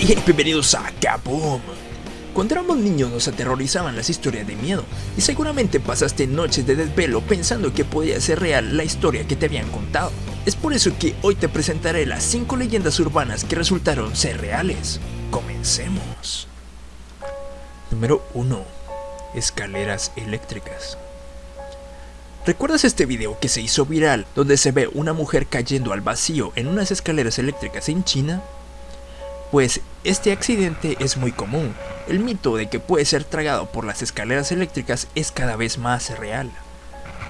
Hey, bienvenidos a Kaboom. Cuando éramos niños nos aterrorizaban las historias de miedo y seguramente pasaste noches de desvelo pensando que podía ser real la historia que te habían contado. Es por eso que hoy te presentaré las 5 leyendas urbanas que resultaron ser reales. Comencemos. Número 1. Escaleras eléctricas. ¿Recuerdas este video que se hizo viral donde se ve una mujer cayendo al vacío en unas escaleras eléctricas en China? Pues este accidente es muy común. El mito de que puede ser tragado por las escaleras eléctricas es cada vez más real.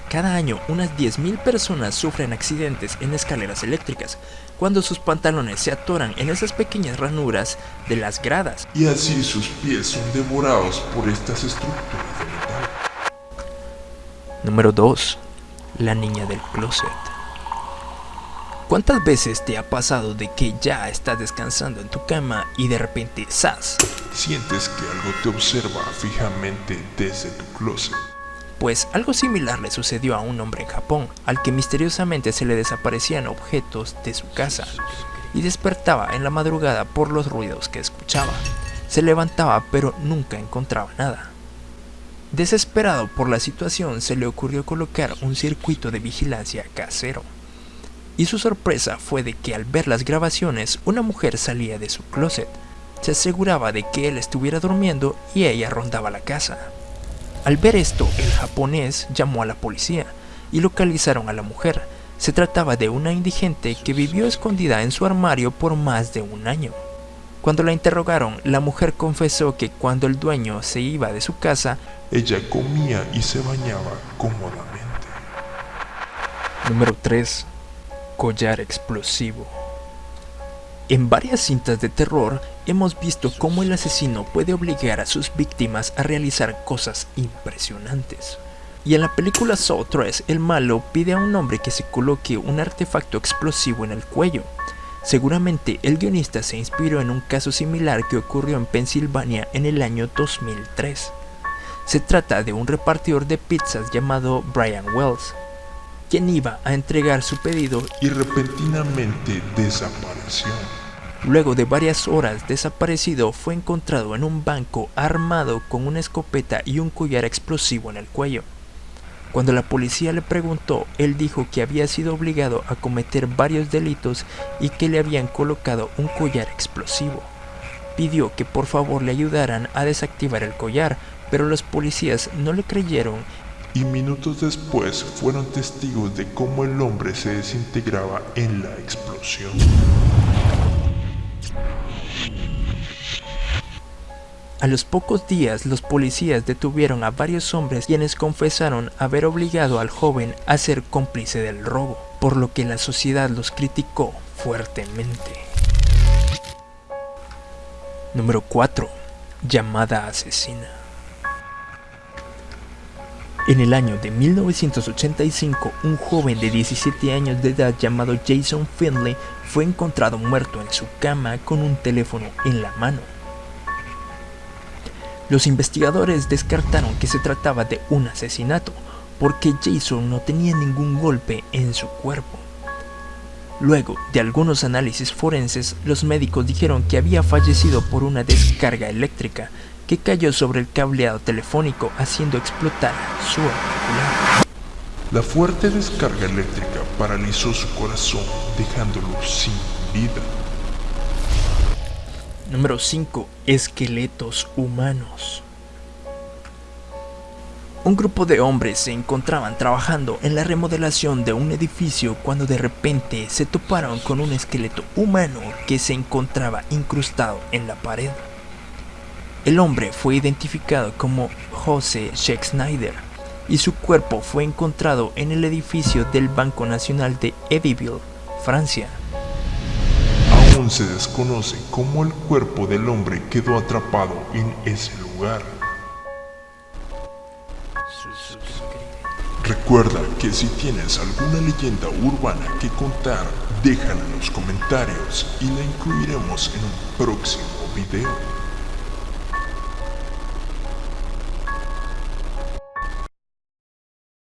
Cada año unas 10.000 personas sufren accidentes en escaleras eléctricas cuando sus pantalones se atoran en esas pequeñas ranuras de las gradas. Y así sus pies son devorados por estas estructuras de metal. Número 2. La niña del closet. ¿Cuántas veces te ha pasado de que ya estás descansando en tu cama y de repente ¡zas! Sientes que algo te observa fijamente desde tu closet. Pues algo similar le sucedió a un hombre en Japón, al que misteriosamente se le desaparecían objetos de su casa y despertaba en la madrugada por los ruidos que escuchaba. Se levantaba pero nunca encontraba nada. Desesperado por la situación se le ocurrió colocar un circuito de vigilancia casero. Y su sorpresa fue de que al ver las grabaciones una mujer salía de su closet. Se aseguraba de que él estuviera durmiendo y ella rondaba la casa. Al ver esto, el japonés llamó a la policía y localizaron a la mujer. Se trataba de una indigente que vivió escondida en su armario por más de un año. Cuando la interrogaron, la mujer confesó que cuando el dueño se iba de su casa, ella comía y se bañaba cómodamente. Número 3 collar explosivo. En varias cintas de terror hemos visto cómo el asesino puede obligar a sus víctimas a realizar cosas impresionantes. Y en la película Saw 3, el malo pide a un hombre que se coloque un artefacto explosivo en el cuello. Seguramente el guionista se inspiró en un caso similar que ocurrió en Pensilvania en el año 2003. Se trata de un repartidor de pizzas llamado Brian Wells, quien iba a entregar su pedido y repentinamente desapareció. Luego de varias horas desaparecido fue encontrado en un banco armado con una escopeta y un collar explosivo en el cuello. Cuando la policía le preguntó, él dijo que había sido obligado a cometer varios delitos y que le habían colocado un collar explosivo. Pidió que por favor le ayudaran a desactivar el collar, pero los policías no le creyeron y minutos después fueron testigos de cómo el hombre se desintegraba en la explosión. A los pocos días los policías detuvieron a varios hombres quienes confesaron haber obligado al joven a ser cómplice del robo, por lo que la sociedad los criticó fuertemente. Número 4. Llamada asesina. En el año de 1985, un joven de 17 años de edad llamado Jason Finley fue encontrado muerto en su cama con un teléfono en la mano. Los investigadores descartaron que se trataba de un asesinato, porque Jason no tenía ningún golpe en su cuerpo. Luego de algunos análisis forenses, los médicos dijeron que había fallecido por una descarga eléctrica que cayó sobre el cableado telefónico haciendo explotar su auricular. La fuerte descarga eléctrica paralizó su corazón dejándolo sin vida. Número 5. Esqueletos humanos. Un grupo de hombres se encontraban trabajando en la remodelación de un edificio cuando de repente se toparon con un esqueleto humano que se encontraba incrustado en la pared. El hombre fue identificado como José Schneider y su cuerpo fue encontrado en el edificio del Banco Nacional de Edyville, Francia. Aún se desconoce cómo el cuerpo del hombre quedó atrapado en ese lugar. Recuerda que si tienes alguna leyenda urbana que contar, déjala en los comentarios y la incluiremos en un próximo video.